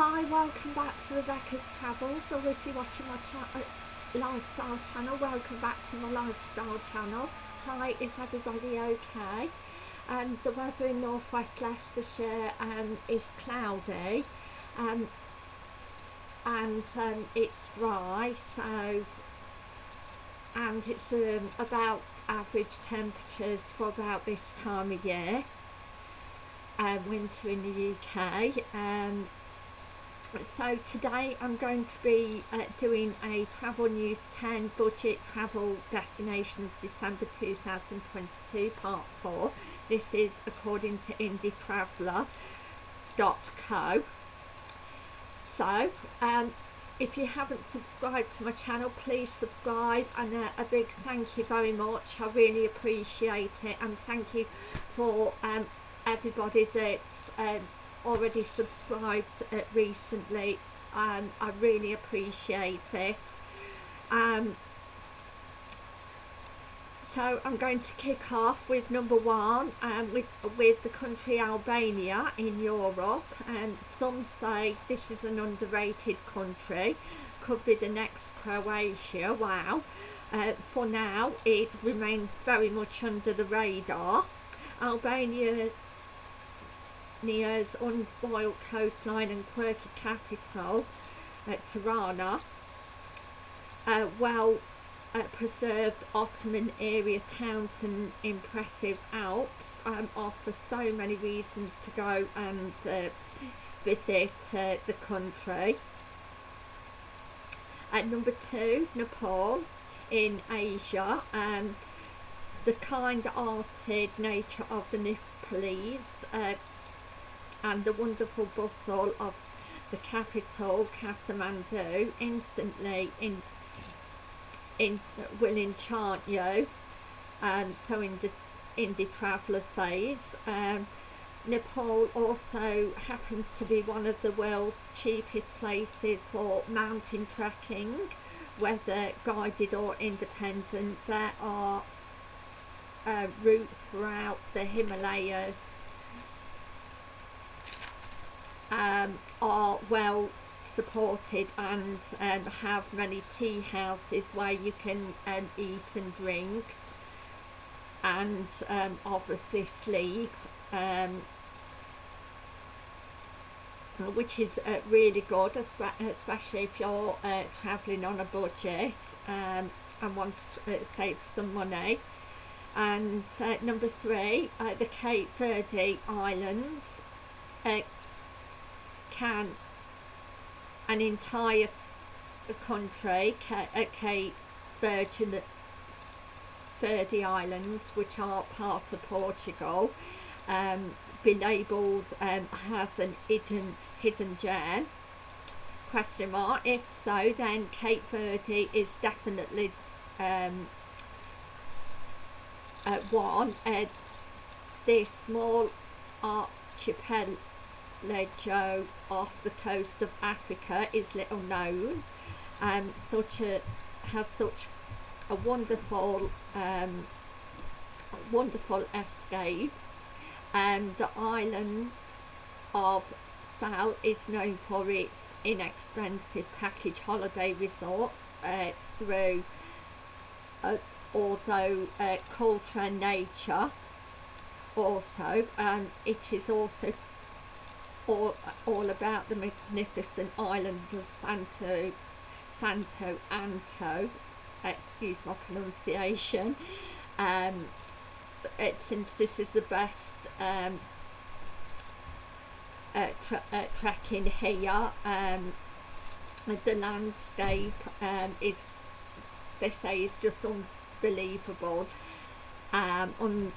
Hi, welcome back to Rebecca's Travels, or if you're watching my uh, lifestyle channel, welcome back to my lifestyle channel. Hi, is everybody okay? Um, the weather in northwest Leicestershire um, is cloudy um, and um, it's dry, so and it's um, about average temperatures for about this time of year. Um, winter in the UK. Um, so today I'm going to be uh, doing a Travel News 10 Budget Travel Destinations December 2022 Part 4. This is according to indietraveller.co. So, um, if you haven't subscribed to my channel, please subscribe and uh, a big thank you very much. I really appreciate it and thank you for um, everybody that's um, already subscribed uh, recently um, I really appreciate it. Um, so I'm going to kick off with number one um, with, with the country Albania in Europe. And some say this is an underrated country could be the next Croatia. Wow. Uh, for now it remains very much under the radar. Albania Nia's unspoiled coastline and quirky capital at Tirana, uh, well uh, preserved Ottoman area towns and impressive Alps um, offer so many reasons to go and uh, visit uh, the country. At number two, Nepal in Asia. Um, the kind-hearted nature of the Nepalese uh, and the wonderful bustle of the capital Kathmandu instantly in in will enchant you. And so Indie Traveller says um, Nepal also happens to be one of the world's cheapest places for mountain trekking whether guided or independent. There are uh, routes throughout the Himalayas um, are well supported and um, have many tea houses where you can um, eat and drink and um, obviously sleep um, which is uh, really good especially if you're uh, travelling on a budget um, and want to uh, save some money. And uh, number three uh, the Cape Verde Islands uh, can an entire country, Cape Virgin Verde Islands, which are part of Portugal, um, be labelled um, as an hidden hidden gem? Question mark. If so, then Cape Verde is definitely um, uh, one. Uh, this small archipelago Lejo off the coast of Africa is little known. Um, such a has such a wonderful, um, wonderful escape. And the island of Sal is known for its inexpensive package holiday resorts uh, through, uh, although uh, culture and nature also, and it is also all, all about the magnificent island of Santo, Santo Anto, excuse my pronunciation, um, it, since this is the best um, uh, uh, trekking here, um, the landscape um, is, they say, is just unbelievable. Um, on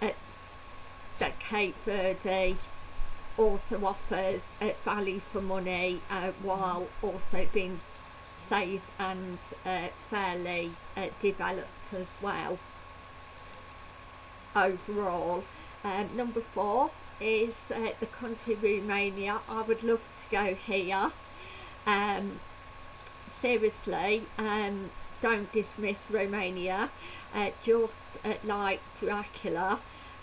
at, at Cape Verde, also offers value for money uh, while also being safe and uh, fairly uh, developed as well. Overall um, number four is uh, the country Romania. I would love to go here. Um, seriously um, don't dismiss Romania. Uh, just like Dracula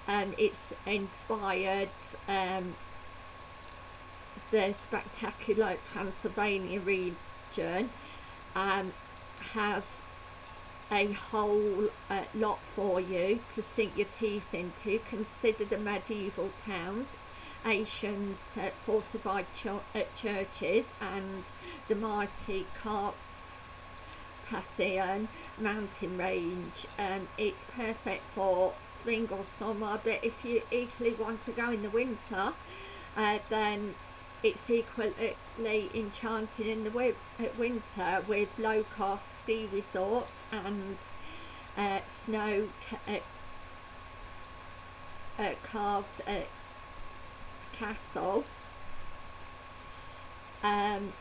and it's inspired um, the spectacular Transylvania region um, has a whole uh, lot for you to sink your teeth into. Consider the medieval towns, ancient uh, fortified ch uh, churches and the mighty Carpathian mountain range and it's perfect for spring or summer but if you equally want to go in the winter uh, then it's equally enchanting in the winter with low cost ski resorts and uh, snow uh, uh, carved uh, castle. Um,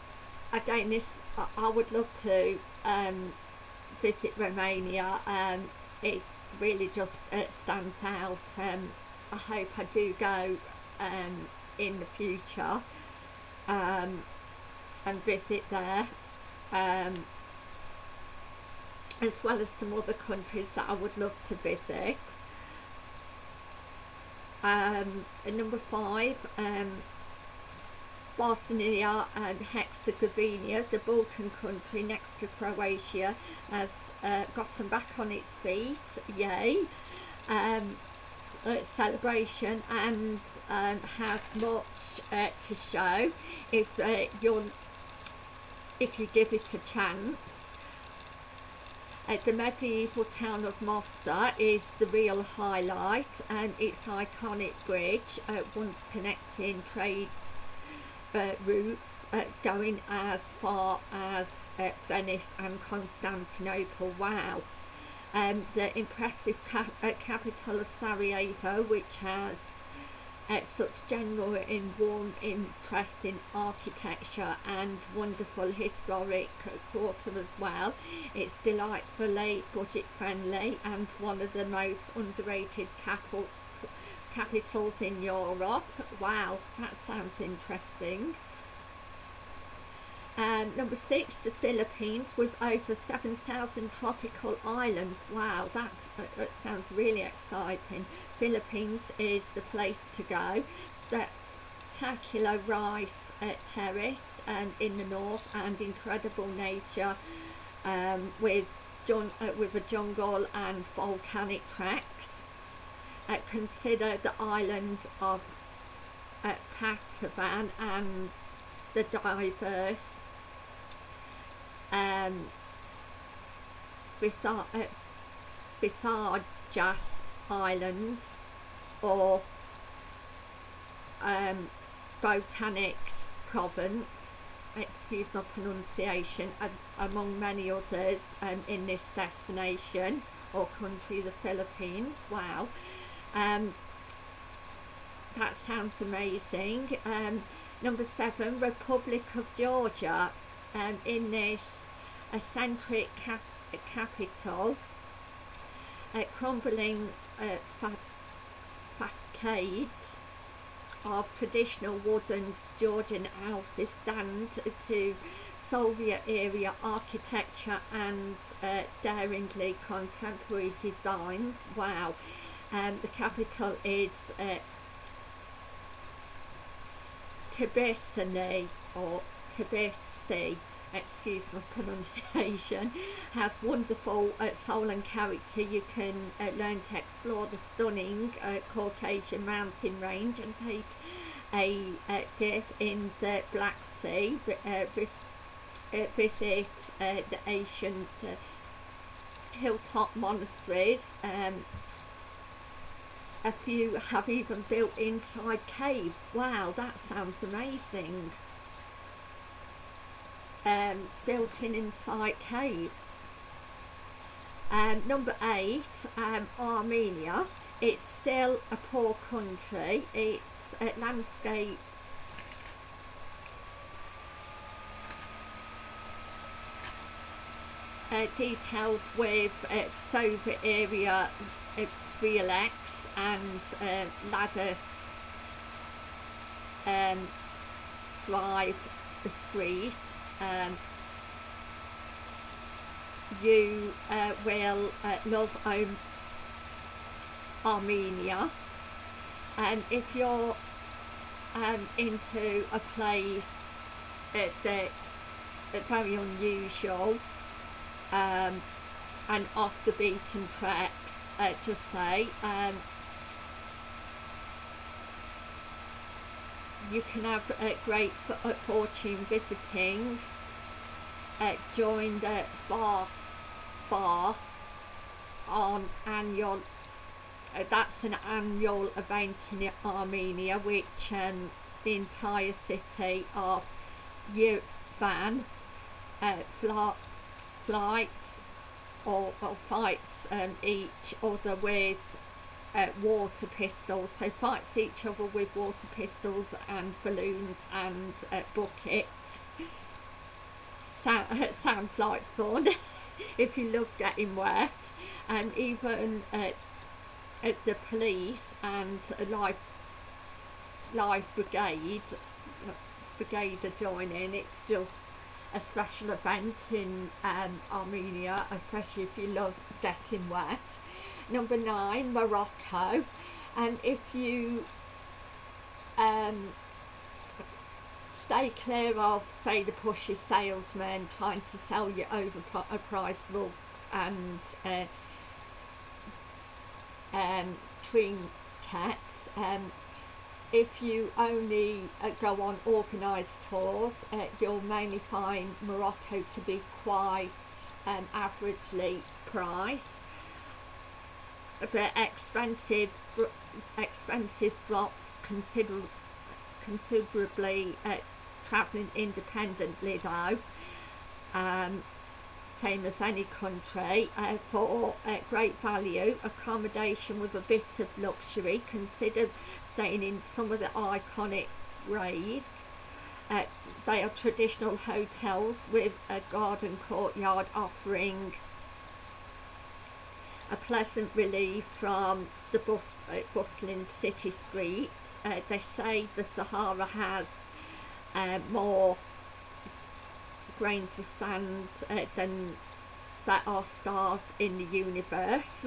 again, this I, I, would love to um, visit Romania. Um, it really just uh, stands out. Um, I hope I do go um, in the future um, and visit there. Um, as well as some other countries that I would love to visit. Um, number five um, Bosnia and Herzegovina the Balkan country next to Croatia has uh, gotten back on its feet yay. Um, uh, celebration and um, has much uh, to show. If uh, you're if you give it a chance. Uh, the medieval town of Mostar is the real highlight and its iconic bridge uh, once connecting trade uh, routes uh, going as far as uh, Venice and Constantinople. Wow um, the impressive uh, capital of Sarajevo which has uh, such general and warm interest in architecture and wonderful historic quarter as well. It's delightfully budget friendly and one of the most underrated capital capitals in Europe. Wow, that sounds interesting. Um, number six, the Philippines with over 7,000 tropical islands. Wow, that's, uh, that sounds really exciting. Philippines is the place to go. Spectacular rice uh, and in the north and incredible nature um, with, uh, with a jungle and volcanic tracks. Uh, consider the island of uh, Palawan and the diverse um, Visayas Islands or um, Batanes Province, excuse my pronunciation, among many others um, in this destination or country, the Philippines. Wow. Um, that sounds amazing. Um, number seven, Republic of Georgia. Um, in this eccentric cap capital, uh, crumbling uh, facades of traditional wooden Georgian houses stand to Soviet era architecture and uh, daringly contemporary designs. Wow. Um, the capital is uh, Tbilisi or Tbilisi excuse my pronunciation, has wonderful uh, soul and character. You can uh, learn to explore the stunning uh, Caucasian mountain range and take a uh, dip in the Black Sea, uh, uh, visit the ancient hilltop monasteries. Um, a few have even built inside caves. Wow, that sounds amazing um, built in inside caves. Um, number eight, um, Armenia. It's still a poor country. Its uh, landscapes uh, detailed with uh, Soviet area uh, reliefs and uh, ladders um, drive the street um, you uh, will uh, love um, Armenia. And if you're um, into a place uh, that's uh, very unusual um, and off the beaten track, uh, just say. Um, you can have a great fortune visiting uh, join the bar bar on annual uh, that's an annual event in Armenia which um, the entire city of Yerevan uh, fly, flights or, or fights um, each other with uh, water pistols. So fights each other with water pistols and balloons and uh, buckets. So, sounds like fun if you love getting wet. And even uh, at the police and life life brigade brigade are joining it's just a special event in um, Armenia especially if you love getting wet. Number nine Morocco. And if you um, stay clear of say the pushy salesman trying to sell you overpriced rugs and uh, um, trinkets um, if you only uh, go on organised tours uh, you'll mainly find Morocco to be quite um, averagely priced. The expensive expensive drops consider considerably uh, travelling independently though. Um, same as any country uh, for uh, great value accommodation with a bit of luxury consider staying in some of the iconic riads uh, they are traditional hotels with a garden courtyard offering a pleasant relief from the bus, uh, bustling city streets. Uh, they say the Sahara has uh, more grains of sand uh, than there are stars in the universe.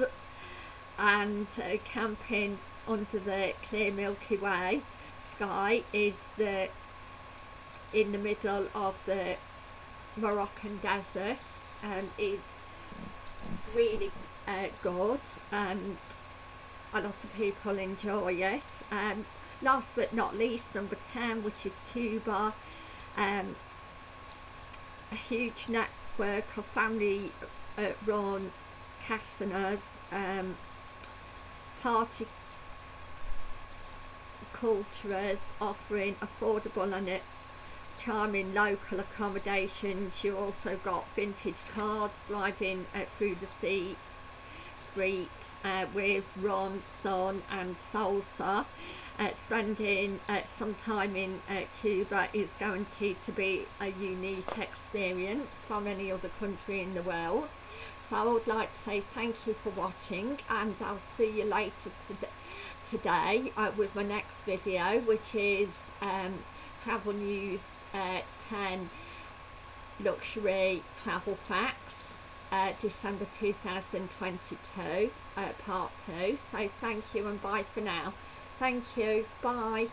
And uh, camping under the clear Milky Way sky is the in the middle of the Moroccan desert and is really uh, good and a lot of people enjoy it. And last but not least number 10 which is Cuba. Um, a huge network of family uh, run casinos um, party cultures offering affordable and charming local accommodations you also got vintage cars driving uh, through the sea streets uh, with Ron, Son and Salsa. Uh, spending uh, some time in uh, Cuba is guaranteed to be a unique experience from any other country in the world. So I would like to say thank you for watching and I'll see you later to today uh, with my next video which is um, Travel News uh, 10 Luxury Travel Facts uh, December 2022 uh, part 2 so thank you and bye for now thank you. Bye